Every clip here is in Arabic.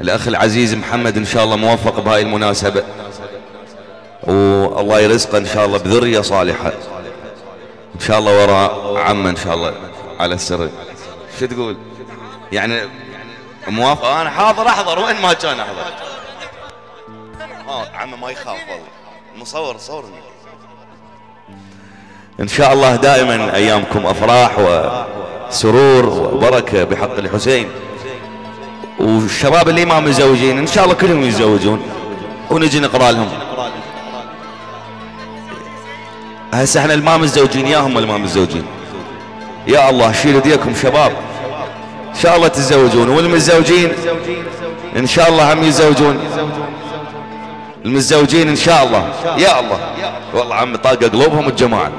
الأخ العزيز محمد إن شاء الله موفق بهاي المناسبة. والله يرزقه إن شاء الله بذرية صالحة. إن شاء الله وراء عمه إن شاء الله على السر. شو تقول؟ يعني موافق؟ أنا حاضر أحضر. وين ما كان أحضر. عمه ما يخاف والله. مصور صورني إن شاء الله دائما أيامكم أفراح وسرور وبركة بحق الحسين. والشباب اللي ما متزوجين إن شاء الله كلهم يتزوجون. ونجي نقرأ لهم. هسه إحنا اللي ما متزوجين ياهم اللي ما متزوجين. يا الله شيل ايديكم شباب. إن شاء الله تتزوجون. والمتزوجين إن شاء الله هم يتزوجون. المتزوجين إن شاء الله. يا الله. والله عم طاقه قلوبهم الجماعة.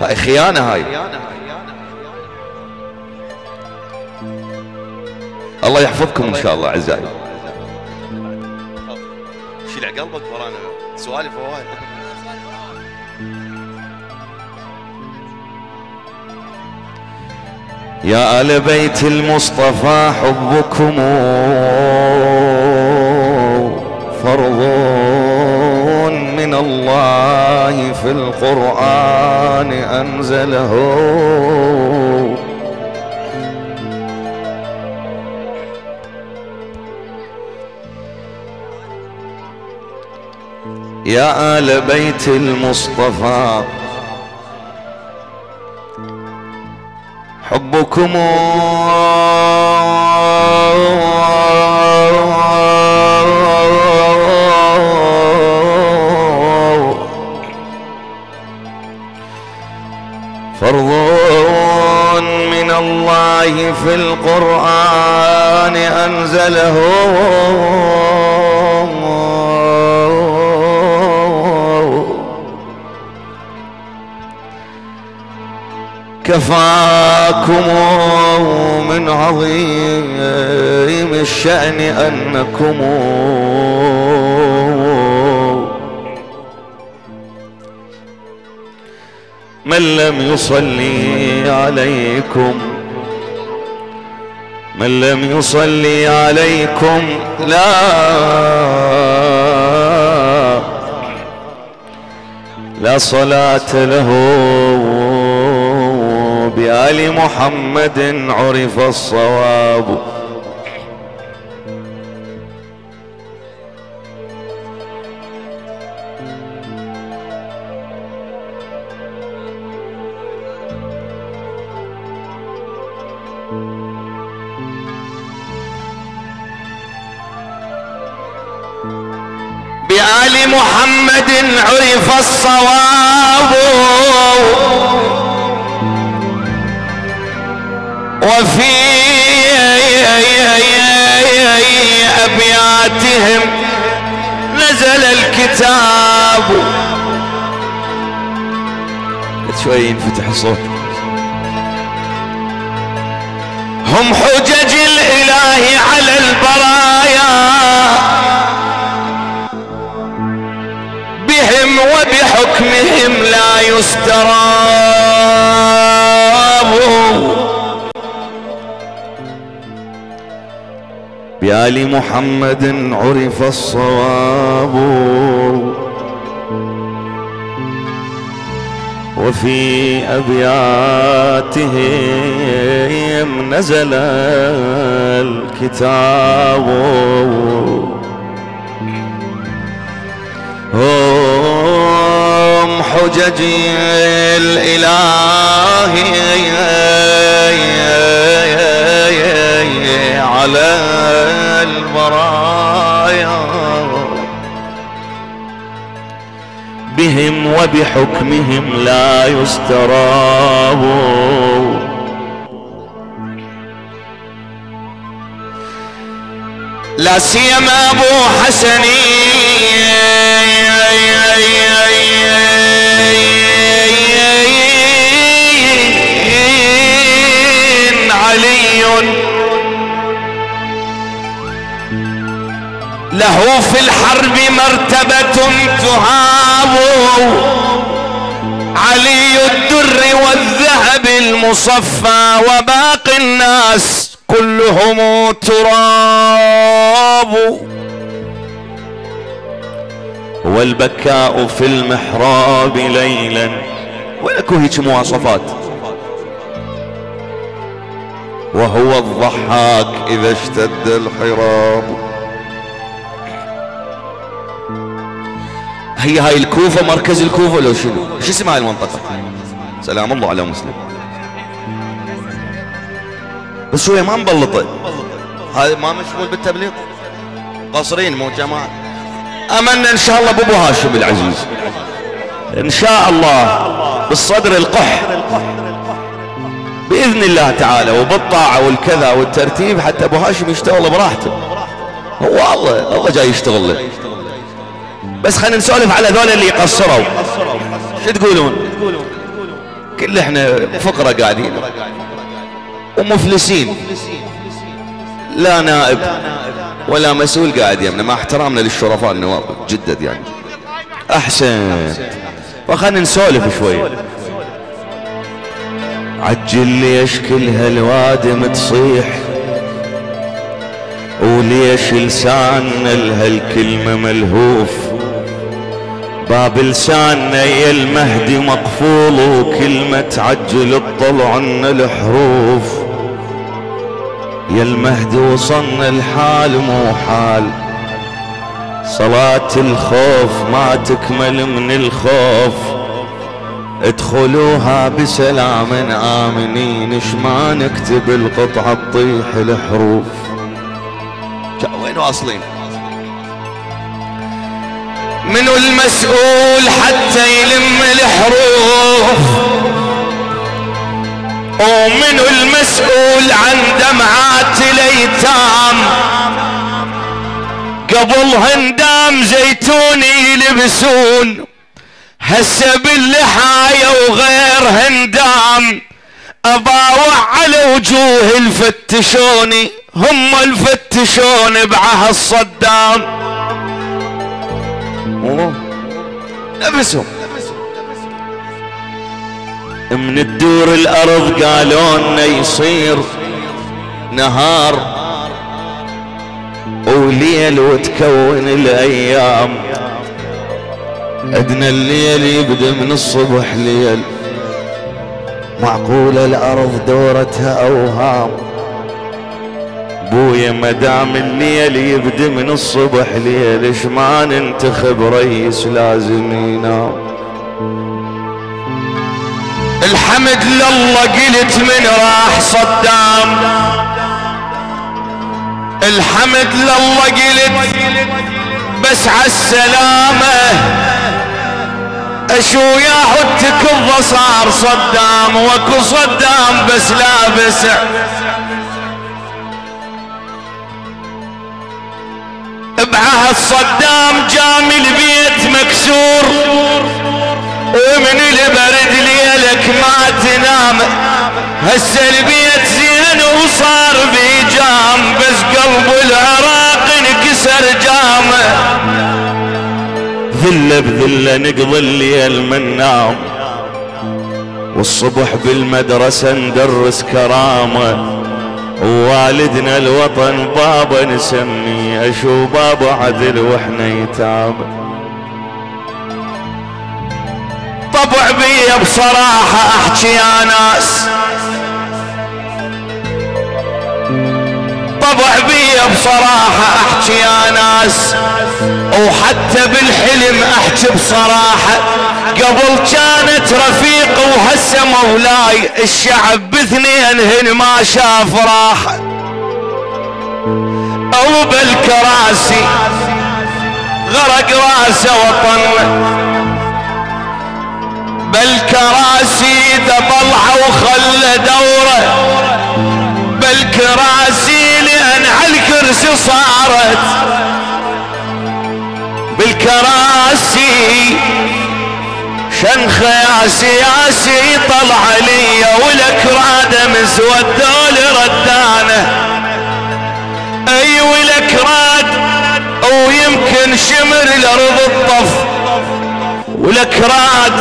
هاي خيانة هاي. الله يحفظكم إن شاء الله أعزائي. شيل قلبك ورانا. سوالف هواي يا آل بيت المصطفى حبكم فرض من الله في القرآن أنزله. يا آل بيت المصطفى. حبكم. كفاكم من عظيم الشأن أنكم من لم يصلي عليكم من لم يصلي عليكم لا لا صلاة له بآل محمد عرف الصواب. بآل محمد عرف الصواب. نزل الكتاب. شوي ينفتح الصوت. هم حجج بآل محمد عرف الصواب. وفي أبياتهم نزل الكتاب. هم حجج الإله وبحكمهم لا يستراب. لا سيما أبو حسنين علي. له في الحرب مرتبة تهاب علي الدر والذهب المصفى وباقي الناس كلهم تراب. والبكاء في المحراب ليلا. ولكو هيك مواصفات. وهو الضحاك إذا اشتد الحراب. هي هاي الكوفة مركز الكوفة. لو شنو؟ شو اسم هاي المنطقة؟ سلام الله على مسلم. بس شوية ما مبلطة هذا ما مشغول بالتبليط. قصرين مو جماعة. أمنا إن شاء الله بابو هاشم العزيز. إن شاء الله بالصدر القح. بإذن الله تعالى وبالطاعة والكذا والترتيب حتى أبو هاشم يشتغل براحته. هو الله الله جاي يشتغل له. بس خلينا نسولف على ذول اللي قصروا. شو تقولون؟ كل إحنا فقرة قاعدين. ومفلسين. لا نائب ولا مسؤول قاعد يمنا. مع احترامنا للشرفاء النواب جدد يعني. أحسن. فخلنا نسولف شوي. عجل ليش كل هالوادم تصيح وليش لساننا لهالكلمة ملهوف؟ باب لساننا يا المهدي مقفول وكلمة تعجل تطلع عنا الحروف. يا المهدي وصلنا الحال مو حال. صلاة الخوف ما تكمل من الخوف. ادخلوها بسلام آمنين اش ما نكتب القطعة تطيح الحروف. وين واصلين؟ منو المسؤول حتى يلم الحروف. ومنو المسؤول عن دمعات الأيتام. قبل هندام زيتون يلبسون. هسه باللحاية وغير هندام. اباوع على وجوه الفتشوني. هم الفتشون بعهد صدام نفسهم من الدور الأرض قالوا لنا يصير نهار. وليل وتكون الأيام. ادنى الليل يبدأ من الصبح ليل. معقولة الأرض دورتها أوهام. بويا مدام الليل يبدا من الصبح ليل ما ننتخب رئيس لازم ينام الحمد لله قلت من راح صدام. الحمد لله قلت بس عالسلامة. اشو يا حدك صار صدام وكو صدام بس لابس بعهد صدام جام البيت مكسور ومن البرد ليلك ما تنام. هسه البيت زين وصار بيجام بس قلب العراق انكسر جامه ذله بذله نقضي الليل من نام والصبح بالمدرسة ندرس كرامة. ووالدنا الوطن بابا نسميه أشو بابا عدل وإحنا يتام طبع بي بصراحة أحكي يا ناس. طبع بي بصراحة أحكي يا ناس. وحتى بالحلم أحكي بصراحة. قبل كانت رفيق وهسه مولاي الشعب باثنين هن ما شاف راحة. أو بالكراسي غرق راسه وطن. بالكراسي طلع وخلى دوره بالكراسي لأن على الكرسي صارت. بالكراسي شنخ يا سياسي طلع لي والاكراد مسود دول ردانه. الأرض الطف والإكراد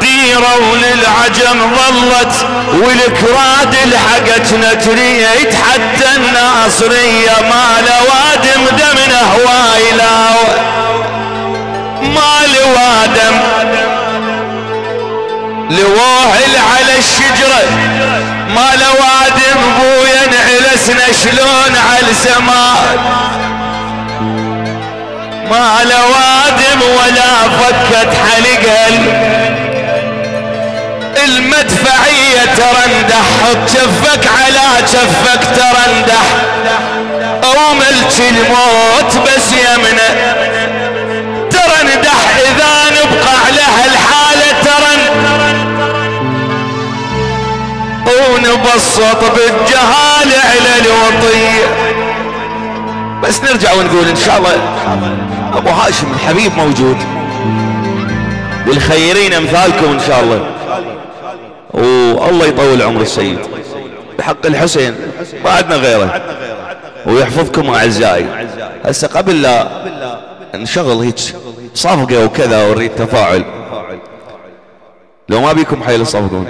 ديرة وللعجم ظلت والكراد لحقتنا تريد حتى الناصرية ما لوادم دمنا هوايلا ما لوادم لواهل على الشجرة ما لوادم بويا نعلسنا شلون على السماء ما لوادم ولا فكت حلقها المدفعية ترندح حط شفك على شفك ترندح أو ملك الموت بس يمنه ترندح إذا نبقى على هالحالة ترن ونبسط بالجهال على الوطية بس نرجع ونقول إن شاء الله. أبو هاشم الحبيب موجود. والخيرين أمثالكم إن شاء الله. والله يطول عمر السيد. بحق الحسين ما عندنا غيره. ويحفظكم أعزائي. هسه قبل لا نشغل هيك صفقة وكذا ونريد تفاعل. لو ما بيكم حيل الصفقة.